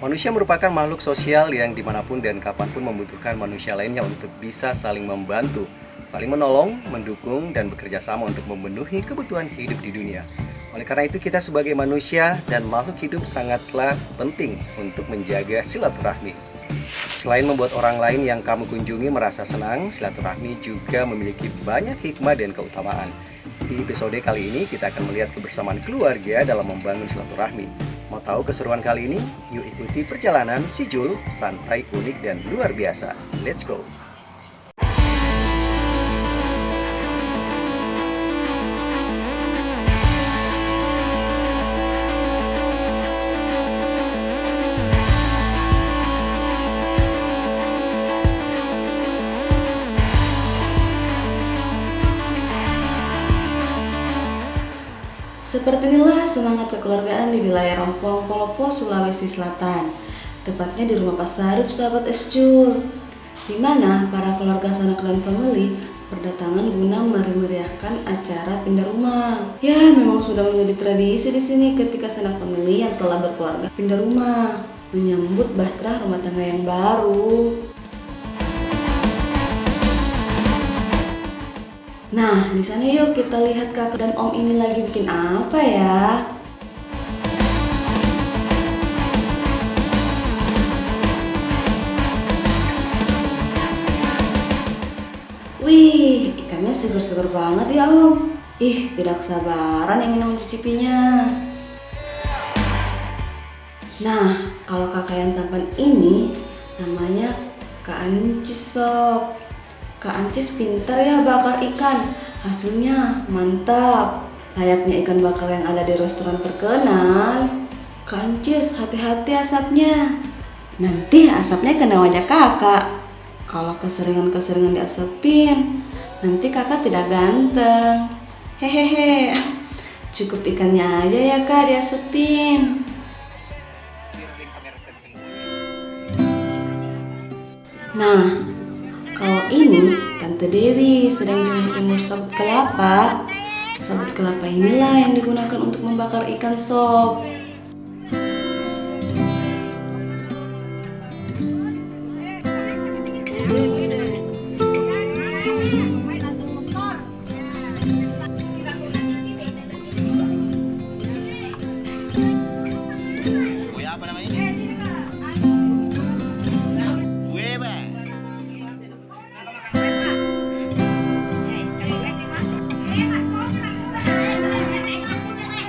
Manusia merupakan makhluk sosial yang di mana pun dan kapan pun membutuhkan manusia lainnya untuk bisa saling membantu, saling menolong, mendukung, dan bekerja sama untuk memenuhi kebutuhan hidup di dunia. Oleh karena itu kita sebagai manusia dan makhluk hidup sangatlah penting untuk menjaga silaturahmi. Selain membuat orang lain yang kamu kunjungi merasa senang, silaturahmi juga memiliki banyak hikmah dan keutamaan. Di episode kali ini kita akan melihat kebersamaan keluarga dalam membangun silaturahmi. Mau tahu keseruan kali ini? Yuk ikuti perjalanan si Jul, santai, unik, dan luar biasa. Let's go! Seperti inilah semangat kekeluargaan di wilayah Rompong, Kolopo, Sulawesi Selatan. Tepatnya di rumah Pak sahabat Esjul. Di mana para keluarga sanak dan family berdatangan guna meriahkan acara pindah rumah. Ya, memang sudah menjadi tradisi di sini ketika sanak family yang telah berkeluarga pindah rumah menyambut bahtera rumah tangga yang baru. Nah, di sana yuk kita lihat kakak dan om ini lagi bikin apa ya. Wih, ikannya seger-seger banget ya om. Ih, tidak sabaran ingin mencicipinya. Nah, kalau kakak yang tampan ini namanya Kak Ancis sob. Kak Ancis pintar ya bakar ikan. Hasilnya mantap. Layaknya ikan bakar yang ada di restoran terkenal. Kak Ancis, hati-hati asapnya. Nanti asapnya kena wajah kakak. Kalau keseringan-keseringan diasapin, nanti kakak tidak ganteng. Hehehe. Cukup ikannya aja ya kak diasapin. Nah, kalau ini Tante Dewi sedang jemur-jemur sabut kelapa. Sabut kelapa inilah yang digunakan untuk membakar ikan sop.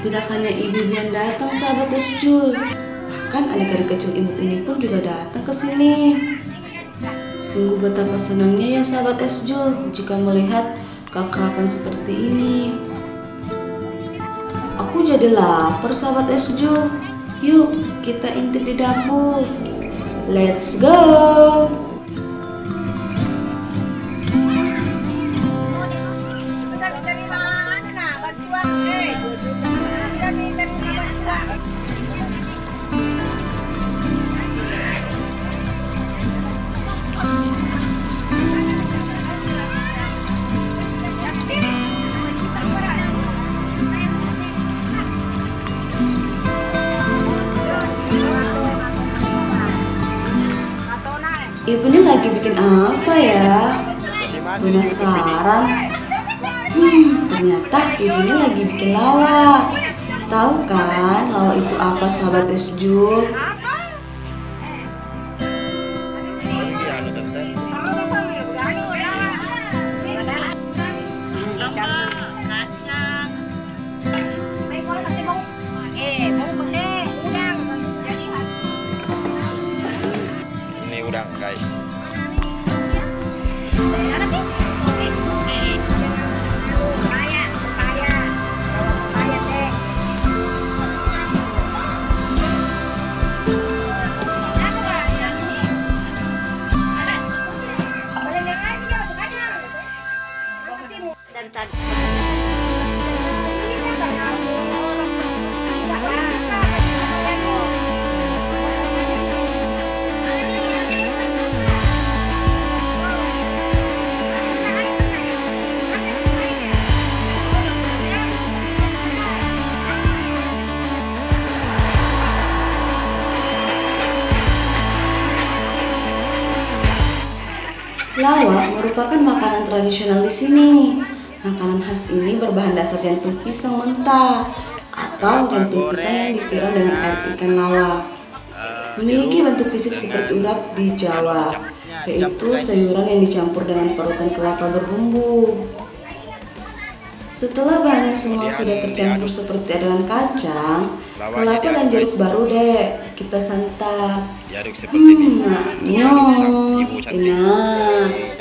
Tidak hanya ibu-ibu yang datang sahabat Esjul, bahkan adik-adik kecil imut ini pun juga datang ke sini. Sungguh betapa senangnya ya sahabat Esjul jika melihat keakraban seperti ini. Aku jadi lapar sahabat Esjul. Yuk kita intip di dapur. Let's go! Ibu ini lagi bikin apa ya? Penasaran? Hmm, ternyata ibu ini lagi bikin lawak. Tahu kan lawak itu apa sahabat Esjul? Lawak merupakan makanan tradisional di sini. Makanan khas ini berbahan dasar jantung pisang mentah atau jantung pisang yang disiram dengan air ikan lawak. Memiliki bentuk fisik seperti urap di Jawa, yaitu sayuran yang dicampur dengan parutan kelapa berbumbu. Setelah bahannya semua sudah tercampur seperti adonan kacang, kelapa dan jeruk baru deh kita santap. Hmm, cantik. enak.